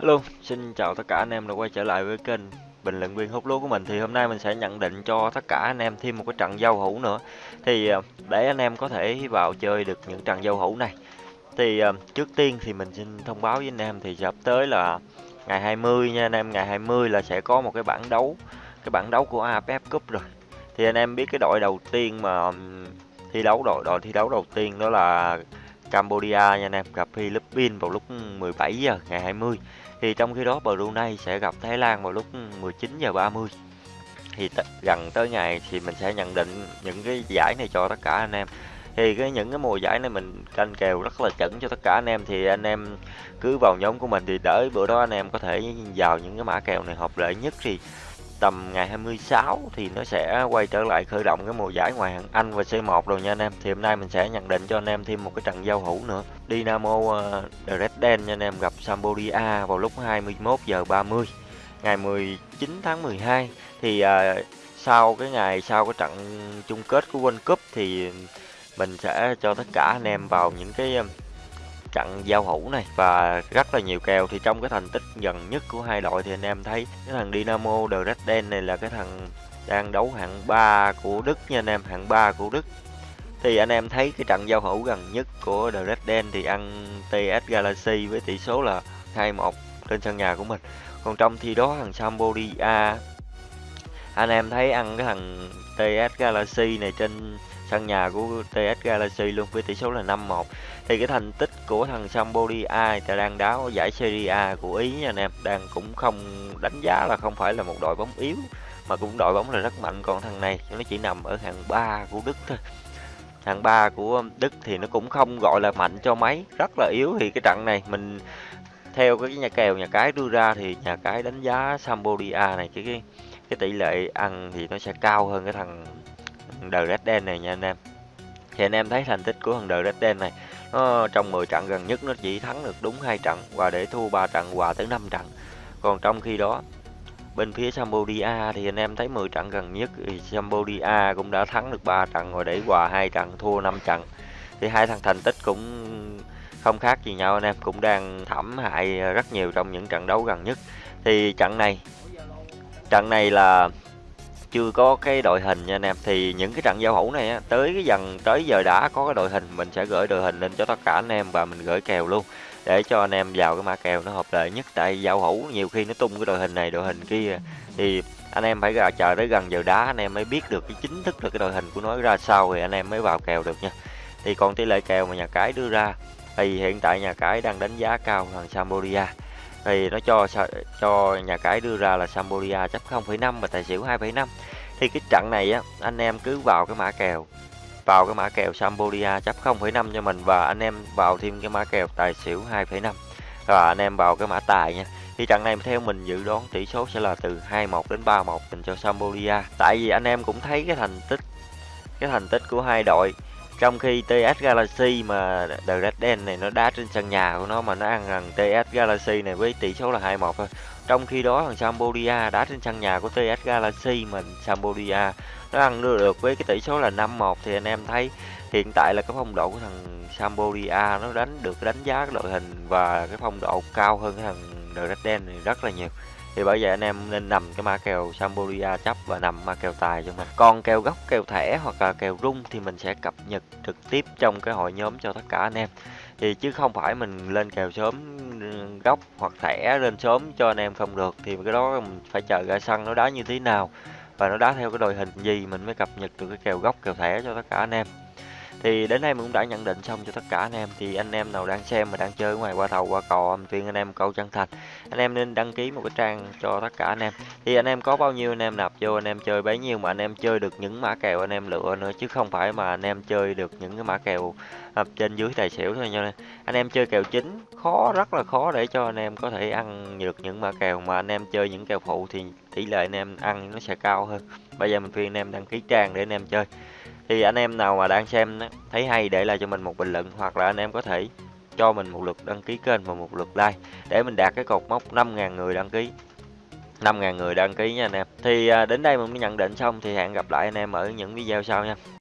Hello, xin chào tất cả anh em đã quay trở lại với kênh bình luận viên hút lúa của mình. Thì hôm nay mình sẽ nhận định cho tất cả anh em thêm một cái trận giao hữu nữa. Thì à, để anh em có thể vào chơi được những trận giao hữu này. Thì à, trước tiên thì mình xin thông báo với anh em thì sắp tới là ngày 20 nha anh em. Ngày 20 là sẽ có một cái bảng đấu cái bảng đấu của AFF Cup rồi. Thì anh em biết cái đội đầu tiên mà thi đấu đội đội thi đấu đầu tiên đó là Cambodia nha anh em, gặp Philippines vào lúc 17 giờ, ngày 20 thì trong khi đó Brunei sẽ gặp Thái Lan vào lúc 19 giờ 30 thì gần tới ngày thì mình sẽ nhận định những cái giải này cho tất cả anh em. Thì cái những cái mùa giải này mình canh kèo rất là chuẩn cho tất cả anh em. Thì anh em cứ vào nhóm của mình thì đợi bữa đó anh em có thể vào những cái mã kèo này hợp lệ nhất thì tầm ngày 26 thì nó sẽ quay trở lại khởi động cái mùa giải ngoại hạng Anh và C1 rồi nha anh em. Thì hôm nay mình sẽ nhận định cho anh em thêm một cái trận giao hữu nữa. Dynamo uh, ờ, Dresden nha anh em gặp Sampdoria vào lúc 21 giờ 30 ngày 19 tháng 12 thì uh, sau cái ngày sau cái trận chung kết của World Cup thì mình sẽ cho tất cả anh em vào những cái trận giao hữu này. Và rất là nhiều kèo thì trong cái thành tích gần nhất của hai đội thì anh em thấy cái thằng Dynamo Dresden này là cái thằng đang đấu hạng 3 của Đức nha anh em, hạng 3 của Đức. Thì anh em thấy cái trận giao hữu gần nhất của Dresden thì ăn TS Galaxy với tỷ số là 2-1 trên sân nhà của mình. Còn trong thi đó thằng Sampdoria, anh em thấy ăn cái thằng TS Galaxy này trên sân nhà của TS Galaxy luôn với tỷ số là 5-1 thì cái thành tích của thằng Sampdoria ta đang đá ở giải Serie A của Ý nha anh em đang cũng không đánh giá là không phải là một đội bóng yếu mà cũng đội bóng là rất mạnh. Còn thằng này nó chỉ nằm ở hạng 3 của Đức thôi. Hạng 3 của Đức thì nó cũng không gọi là mạnh cho mấy rất là yếu. Thì cái trận này mình theo cái nhà kèo nhà cái đưa ra thì nhà cái đánh giá Sampdoria này cái cái, cái tỷ lệ ăn thì nó sẽ cao hơn cái thằng The Red Đen này nha anh em. Thì anh em thấy thành tích của thằng The Red Đen này, nó trong 10 trận gần nhất nó chỉ thắng được đúng hai trận và để thua 3 trận hòa tới 5 trận. Còn trong khi đó, bên phía Cambodia thì anh em thấy 10 trận gần nhất thì Cambodia cũng đã thắng được 3 trận rồi để hòa hai trận, thua 5 trận. Thì hai thằng thành tích cũng không khác gì nhau, anh em cũng đang thảm hại rất nhiều trong những trận đấu gần nhất. Thì trận này trận này là chưa có cái đội hình nha anh em. Thì những cái trận giao hữu này á, tới cái dần tới giờ đã có cái đội hình mình sẽ gửi đội hình lên cho tất cả anh em và mình gửi kèo luôn để cho anh em vào cái mã kèo nó hợp lệ nhất. Tại giao hữu nhiều khi nó tung cái đội hình này đội hình kia thì anh em phải ra chờ tới gần giờ đá anh em mới biết được cái chính thức là cái đội hình của nó ra sao thì anh em mới vào kèo được nha. Thì còn tỷ lệ kèo mà nhà cái đưa ra thì hiện tại nhà cái đang đánh giá cao thằng Sampdoria thì nó cho cho nhà cái đưa ra là Sampdoria chấp 0,5 và tài xỉu 2,5 thì cái trận này á anh em cứ vào cái mã kèo vào cái mã kèo Sampdoria chấp 0,5 cho mình và anh em vào thêm cái mã kèo tài xỉu 2,5 và anh em vào cái mã tài nha. Thì trận này theo mình dự đoán tỷ số sẽ là từ 21 đến 31 dành cho Sampdoria. Tại vì anh em cũng thấy cái thành tích cái thành tích của hai đội trong khi TS Galaxy mà The Red Den này nó đá trên sân nhà của nó mà nó ăn rằng TS Galaxy này với tỷ số là 2-1 thôi. Trong khi đó thằng Sampdoria đá trên sân nhà của TS Galaxy mà Sampdoria nó ăn được với cái tỷ số là 5-1 thì anh em thấy hiện tại là cái phong độ của thằng Sampdoria nó đánh, được đánh giá cái đội hình và cái phong độ cao hơn cái thằng The Red Den này rất là nhiều thì bởi vậy anh em nên nằm cái ma kèo Sampdoria chấp và nằm ma kèo tài cho mình. Còn kèo gốc, kèo thẻ hoặc là kèo rung thì mình sẽ cập nhật trực tiếp trong cái hội nhóm cho tất cả anh em. Thì chứ không phải mình lên kèo sớm ừ, gốc hoặc thẻ lên sớm cho anh em không được, thì cái đó mình phải chờ ra sân nó đá như thế nào và nó đá theo cái đội hình gì mình mới cập nhật được cái kèo gốc, kèo thẻ cho tất cả anh em thì đến đây mình cũng đã nhận định xong cho tất cả anh em. Thì anh em nào đang xem mà đang chơi ngoài qua thầu, qua cò, mình khuyên anh em câu chân thành. Anh em nên đăng ký một cái trang cho tất cả anh em. Thì anh em có bao nhiêu anh em nạp vô, anh em chơi bấy nhiêu mà anh em chơi được những mã kèo anh em lựa nữa, chứ không phải mà anh em chơi được những cái mã kèo à, trên dưới tài xỉu thôi nha anh em. Chơi kèo chính khó rất là khó để cho anh em có thể ăn được những mã kèo. Mà anh em chơi những kèo phụ thì tỷ lệ anh em ăn nó sẽ cao hơn. Bây giờ mình khuyên anh em đăng ký trang để anh em chơi. Thì anh em nào mà đang xem thấy hay để lại cho mình một bình luận hoặc là anh em có thể cho mình một lượt đăng ký kênh và một lượt like để mình đạt cái cột mốc 5.000 người đăng ký. 5.000 người đăng ký nha anh em. Thì à, đến đây mình mới nhận định xong thì hẹn gặp lại anh em ở những video sau nha.